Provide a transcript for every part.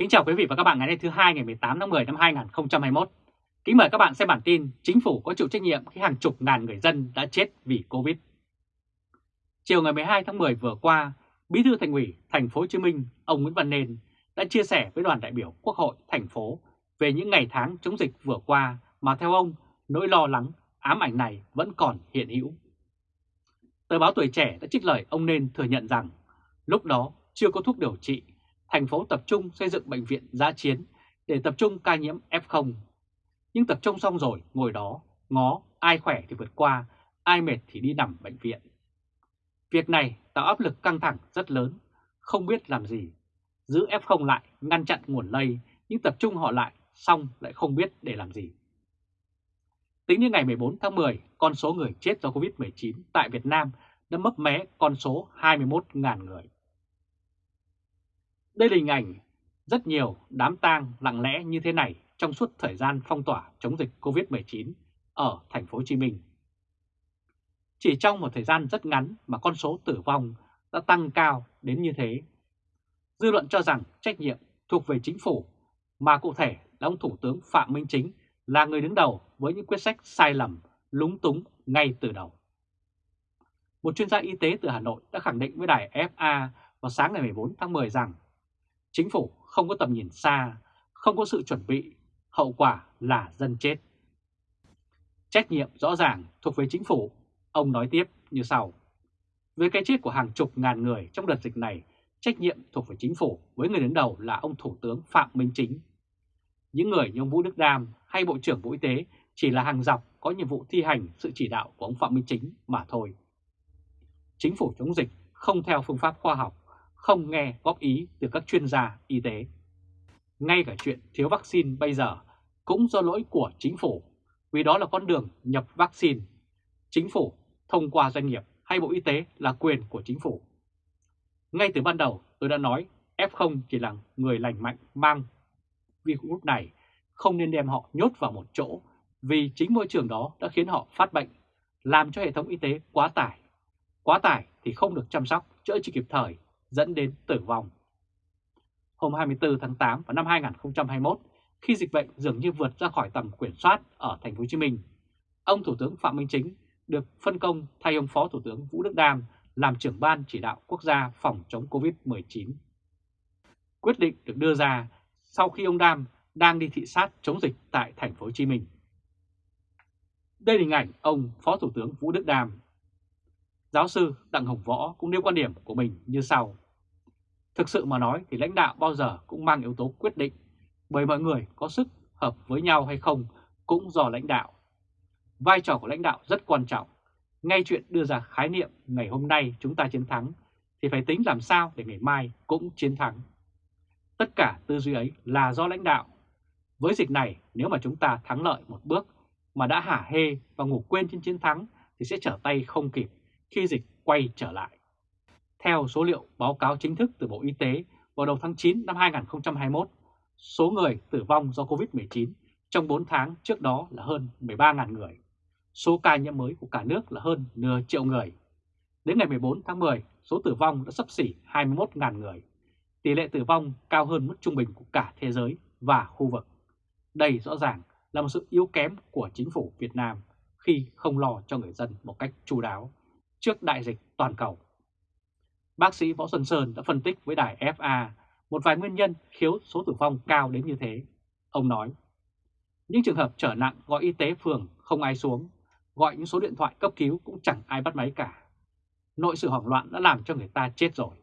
Kính chào quý vị và các bạn ngày nay thứ hai ngày 18 tháng 10 năm 2021. Kính mời các bạn xem bản tin Chính phủ có chịu trách nhiệm khi hàng chục ngàn người dân đã chết vì Covid. Chiều ngày 12 tháng 10 vừa qua, Bí thư Thành ủy Thành phố Hồ Chí Minh ông Nguyễn Văn Nên đã chia sẻ với đoàn đại biểu Quốc hội thành phố về những ngày tháng chống dịch vừa qua mà theo ông, nỗi lo lắng, ám ảnh này vẫn còn hiện hữu. Tờ báo Tuổi Trẻ đã trích lời ông Nên thừa nhận rằng lúc đó chưa có thuốc điều trị thành phố tập trung xây dựng bệnh viện giã chiến để tập trung ca nhiễm F0. Nhưng tập trung xong rồi, ngồi đó, ngó, ai khỏe thì vượt qua, ai mệt thì đi nằm bệnh viện. Việc này tạo áp lực căng thẳng rất lớn, không biết làm gì. Giữ F0 lại, ngăn chặn nguồn lây, nhưng tập trung họ lại, xong lại không biết để làm gì. Tính đến ngày 14 tháng 10, con số người chết do Covid-19 tại Việt Nam đã mấp mé con số 21.000 người. Đây là hình ảnh rất nhiều đám tang lặng lẽ như thế này trong suốt thời gian phong tỏa chống dịch Covid-19 ở thành phố Hồ Chí Minh. Chỉ trong một thời gian rất ngắn mà con số tử vong đã tăng cao đến như thế. Dư luận cho rằng trách nhiệm thuộc về chính phủ, mà cụ thể là ông Thủ tướng Phạm Minh Chính là người đứng đầu với những quyết sách sai lầm, lúng túng ngay từ đầu. Một chuyên gia y tế từ Hà Nội đã khẳng định với đài FA vào sáng ngày 14 tháng 10 rằng Chính phủ không có tầm nhìn xa, không có sự chuẩn bị, hậu quả là dân chết. Trách nhiệm rõ ràng thuộc về chính phủ, ông nói tiếp như sau. Với cái chết của hàng chục ngàn người trong đợt dịch này, trách nhiệm thuộc về chính phủ với người đứng đầu là ông Thủ tướng Phạm Minh Chính. Những người như ông Vũ Đức Đam hay Bộ trưởng Bộ Y tế chỉ là hàng dọc có nhiệm vụ thi hành sự chỉ đạo của ông Phạm Minh Chính mà thôi. Chính phủ chống dịch không theo phương pháp khoa học không nghe góp ý từ các chuyên gia y tế. Ngay cả chuyện thiếu vaccine bây giờ cũng do lỗi của chính phủ, vì đó là con đường nhập vaccine. Chính phủ thông qua doanh nghiệp hay Bộ Y tế là quyền của chính phủ. Ngay từ ban đầu tôi đã nói F0 chỉ là người lành mạnh mang virus này, không nên đem họ nhốt vào một chỗ vì chính môi trường đó đã khiến họ phát bệnh, làm cho hệ thống y tế quá tải. Quá tải thì không được chăm sóc, chữa trị kịp thời dẫn đến tử vong. Hôm 24 tháng 8 vào năm 2021, khi dịch bệnh dường như vượt ra khỏi tầm kiểm soát ở thành phố Hồ Chí Minh, ông Thủ tướng Phạm Minh Chính được phân công thay ông Phó Thủ tướng Vũ Đức Đam làm trưởng ban chỉ đạo quốc gia phòng chống Covid-19. Quyết định được đưa ra sau khi ông Đam đang đi thị sát chống dịch tại thành phố Hồ Chí Minh. Đây là hình ảnh ông Phó Thủ tướng Vũ Đức Đam. Giáo sư Đặng Hồng Võ cũng nêu quan điểm của mình như sau. Thực sự mà nói thì lãnh đạo bao giờ cũng mang yếu tố quyết định, bởi mọi người có sức hợp với nhau hay không cũng do lãnh đạo. Vai trò của lãnh đạo rất quan trọng. Ngay chuyện đưa ra khái niệm ngày hôm nay chúng ta chiến thắng thì phải tính làm sao để ngày mai cũng chiến thắng. Tất cả tư duy ấy là do lãnh đạo. Với dịch này nếu mà chúng ta thắng lợi một bước mà đã hả hê và ngủ quên trên chiến thắng thì sẽ trở tay không kịp khi dịch quay trở lại. Theo số liệu báo cáo chính thức từ Bộ Y tế vào đầu tháng 9 năm 2021, số người tử vong do COVID-19 trong 4 tháng trước đó là hơn 13.000 người. Số ca nhiễm mới của cả nước là hơn nửa triệu người. Đến ngày 14 tháng 10, số tử vong đã sắp xỉ 21.000 người. Tỷ lệ tử vong cao hơn mức trung bình của cả thế giới và khu vực. Đây rõ ràng là một sự yếu kém của chính phủ Việt Nam khi không lo cho người dân một cách chu đáo trước đại dịch toàn cầu. Bác sĩ Võ Xuân Sơn đã phân tích với đài FA một vài nguyên nhân khiến số tử vong cao đến như thế. Ông nói, những trường hợp trở nặng gọi y tế phường không ai xuống, gọi những số điện thoại cấp cứu cũng chẳng ai bắt máy cả. Nội sự hoảng loạn đã làm cho người ta chết rồi.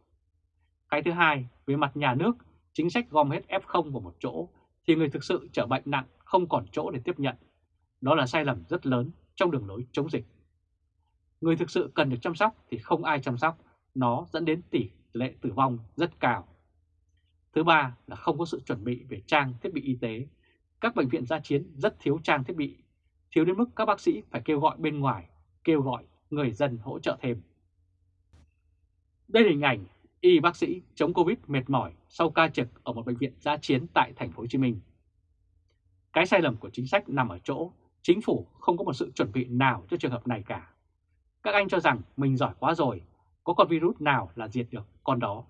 Cái thứ hai, về mặt nhà nước, chính sách gom hết F0 vào một chỗ thì người thực sự trở bệnh nặng không còn chỗ để tiếp nhận. Đó là sai lầm rất lớn trong đường lối chống dịch. Người thực sự cần được chăm sóc thì không ai chăm sóc, nó dẫn đến tỷ lệ tử vong rất cao. Thứ ba là không có sự chuẩn bị về trang thiết bị y tế. Các bệnh viện gia chiến rất thiếu trang thiết bị, thiếu đến mức các bác sĩ phải kêu gọi bên ngoài, kêu gọi người dân hỗ trợ thêm. Đây là hình ảnh y bác sĩ chống Covid mệt mỏi sau ca trực ở một bệnh viện gia chiến tại thành phố Hồ Chí Minh. Cái sai lầm của chính sách nằm ở chỗ chính phủ không có một sự chuẩn bị nào cho trường hợp này cả. Các anh cho rằng mình giỏi quá rồi, có con virus nào là diệt được con đó.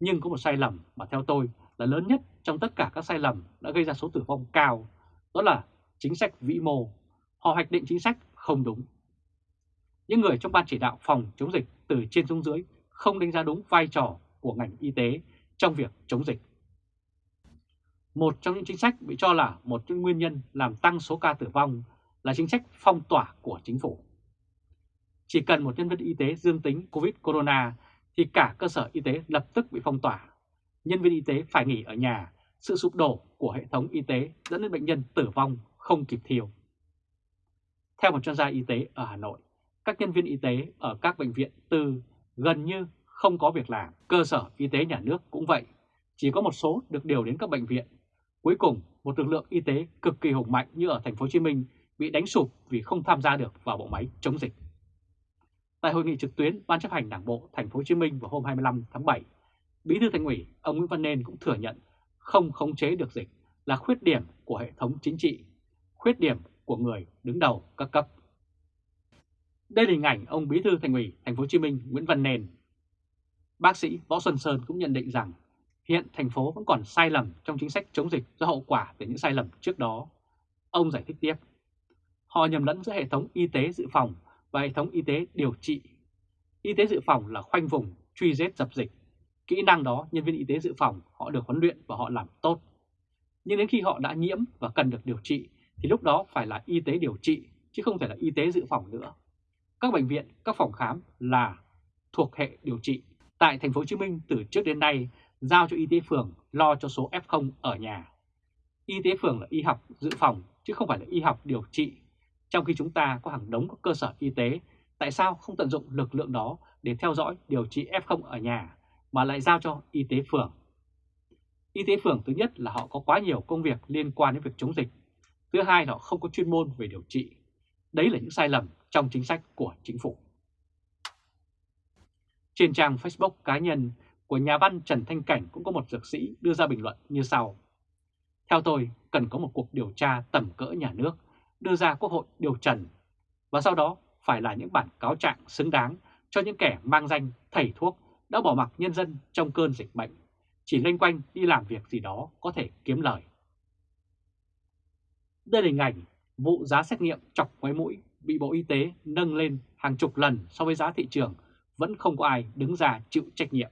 Nhưng có một sai lầm mà theo tôi là lớn nhất trong tất cả các sai lầm đã gây ra số tử vong cao, đó là chính sách vĩ mô. Họ hoạch định chính sách không đúng. Những người trong ban chỉ đạo phòng chống dịch từ trên xuống dưới không đánh giá đúng vai trò của ngành y tế trong việc chống dịch. Một trong những chính sách bị cho là một trong nguyên nhân làm tăng số ca tử vong là chính sách phong tỏa của chính phủ. Chỉ cần một nhân viên y tế dương tính COVID-corona thì cả cơ sở y tế lập tức bị phong tỏa. Nhân viên y tế phải nghỉ ở nhà, sự sụp đổ của hệ thống y tế dẫn đến bệnh nhân tử vong không kịp thiêu. Theo một chuyên gia y tế ở Hà Nội, các nhân viên y tế ở các bệnh viện tư gần như không có việc làm. Cơ sở y tế nhà nước cũng vậy, chỉ có một số được điều đến các bệnh viện. Cuối cùng, một lực lượng y tế cực kỳ hùng mạnh như ở thành phố Hồ Chí Minh bị đánh sụp vì không tham gia được vào bộ máy chống dịch. Tại hội nghị trực tuyến Ban chấp hành Đảng bộ Thành phố Hồ Chí Minh vào hôm 25 tháng 7, Bí thư Thành ủy ông Nguyễn Văn Nên cũng thừa nhận không khống chế được dịch là khuyết điểm của hệ thống chính trị, khuyết điểm của người đứng đầu các cấp. Đây là hình ảnh ông Bí thư Thành ủy Thành phố Hồ Chí Minh Nguyễn Văn Nên. Bác sĩ Võ Xuân Sơn cũng nhận định rằng hiện thành phố vẫn còn sai lầm trong chính sách chống dịch do hậu quả từ những sai lầm trước đó. Ông giải thích tiếp, họ nhầm lẫn giữa hệ thống y tế dự phòng và hệ thống y tế điều trị. Y tế dự phòng là khoanh vùng, truy vết dập dịch. Kỹ năng đó nhân viên y tế dự phòng họ được huấn luyện và họ làm tốt. Nhưng đến khi họ đã nhiễm và cần được điều trị thì lúc đó phải là y tế điều trị chứ không thể là y tế dự phòng nữa. Các bệnh viện, các phòng khám là thuộc hệ điều trị. Tại thành phố Hồ Chí Minh từ trước đến nay giao cho y tế phường lo cho số F0 ở nhà. Y tế phường là y học dự phòng chứ không phải là y học điều trị. Trong khi chúng ta có hàng đống các cơ sở y tế, tại sao không tận dụng lực lượng đó để theo dõi điều trị F0 ở nhà mà lại giao cho y tế phường? Y tế phường thứ nhất là họ có quá nhiều công việc liên quan đến việc chống dịch. Thứ hai là họ không có chuyên môn về điều trị. Đấy là những sai lầm trong chính sách của chính phủ. Trên trang Facebook cá nhân của nhà văn Trần Thanh Cảnh cũng có một dược sĩ đưa ra bình luận như sau. Theo tôi, cần có một cuộc điều tra tầm cỡ nhà nước, đưa ra quốc hội điều trần, và sau đó phải là những bản cáo trạng xứng đáng cho những kẻ mang danh thầy thuốc đã bỏ mặc nhân dân trong cơn dịch bệnh, chỉ lênh quanh đi làm việc gì đó có thể kiếm lời. Đây là hình ảnh vụ giá xét nghiệm chọc ngoáy mũi bị Bộ Y tế nâng lên hàng chục lần so với giá thị trường, vẫn không có ai đứng ra chịu trách nhiệm.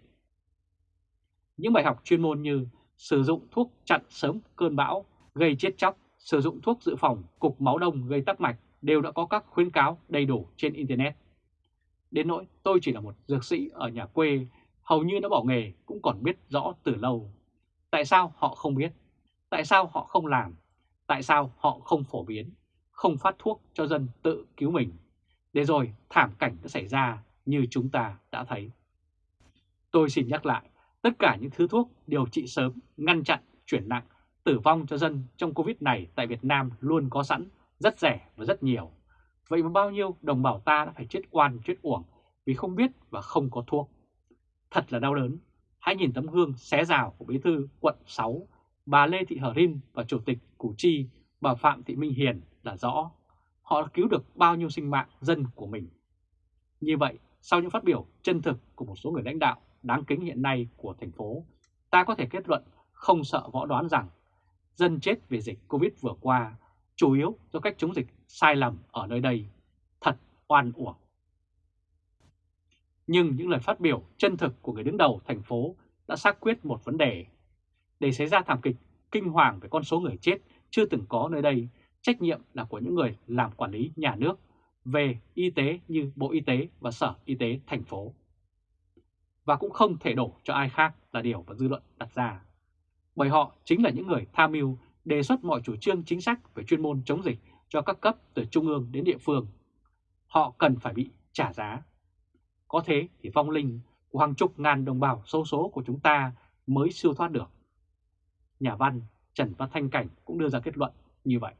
Những bài học chuyên môn như sử dụng thuốc chặn sớm cơn bão, gây chết chóc, sử dụng thuốc dự phòng, cục máu đông gây tắc mạch đều đã có các khuyến cáo đầy đủ trên Internet. Đến nỗi tôi chỉ là một dược sĩ ở nhà quê, hầu như đã bỏ nghề cũng còn biết rõ từ lâu. Tại sao họ không biết? Tại sao họ không làm? Tại sao họ không phổ biến? Không phát thuốc cho dân tự cứu mình? Để rồi thảm cảnh đã xảy ra như chúng ta đã thấy. Tôi xin nhắc lại, tất cả những thứ thuốc điều trị sớm, ngăn chặn, chuyển nặng, tử vong cho dân trong Covid này tại Việt Nam luôn có sẵn, rất rẻ và rất nhiều. Vậy mà bao nhiêu đồng bào ta đã phải chết oan chết uổng vì không biết và không có thuốc. Thật là đau đớn. Hãy nhìn tấm gương xé rào của bí thư quận 6, bà Lê Thị Hờ Rin và Chủ tịch Củ Chi, bà Phạm Thị Minh Hiền là rõ. Họ cứu được bao nhiêu sinh mạng dân của mình. Như vậy, sau những phát biểu chân thực của một số người lãnh đạo đáng kính hiện nay của thành phố, ta có thể kết luận không sợ võ đoán rằng dân chết vì dịch Covid vừa qua chủ yếu do cách chống dịch sai lầm ở nơi đây, thật oan uổng. Nhưng những lời phát biểu chân thực của người đứng đầu thành phố đã xác quyết một vấn đề. Để xảy ra thảm kịch kinh hoàng về con số người chết chưa từng có nơi đây, trách nhiệm là của những người làm quản lý nhà nước về y tế như Bộ Y tế và Sở Y tế thành phố. Và cũng không thể đổ cho ai khác là điều mà dư luận đặt ra. Bởi họ chính là những người tham mưu đề xuất mọi chủ trương chính sách về chuyên môn chống dịch cho các cấp từ trung ương đến địa phương. Họ cần phải bị trả giá. Có thế thì phong linh của hàng chục ngàn đồng bào sâu số của chúng ta mới siêu thoát được. Nhà văn Trần Văn Thanh Cảnh cũng đưa ra kết luận như vậy.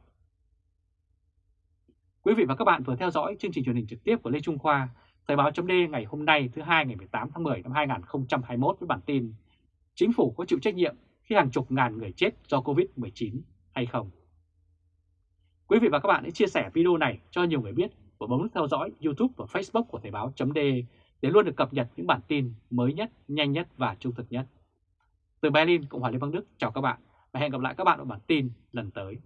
Quý vị và các bạn vừa theo dõi chương trình truyền hình trực tiếp của Lê Trung Khoa, Thời báo chấm ngày hôm nay thứ hai ngày 18 tháng 10 năm 2021 với bản tin Chính phủ có chịu trách nhiệm khi hàng chục ngàn người chết do Covid-19 hay không? Quý vị và các bạn hãy chia sẻ video này cho nhiều người biết và bấm nút theo dõi YouTube và Facebook của Thời báo .de để luôn được cập nhật những bản tin mới nhất, nhanh nhất và trung thực nhất. Từ Berlin, Cộng hòa Liên bang Đức, chào các bạn và hẹn gặp lại các bạn ở bản tin lần tới.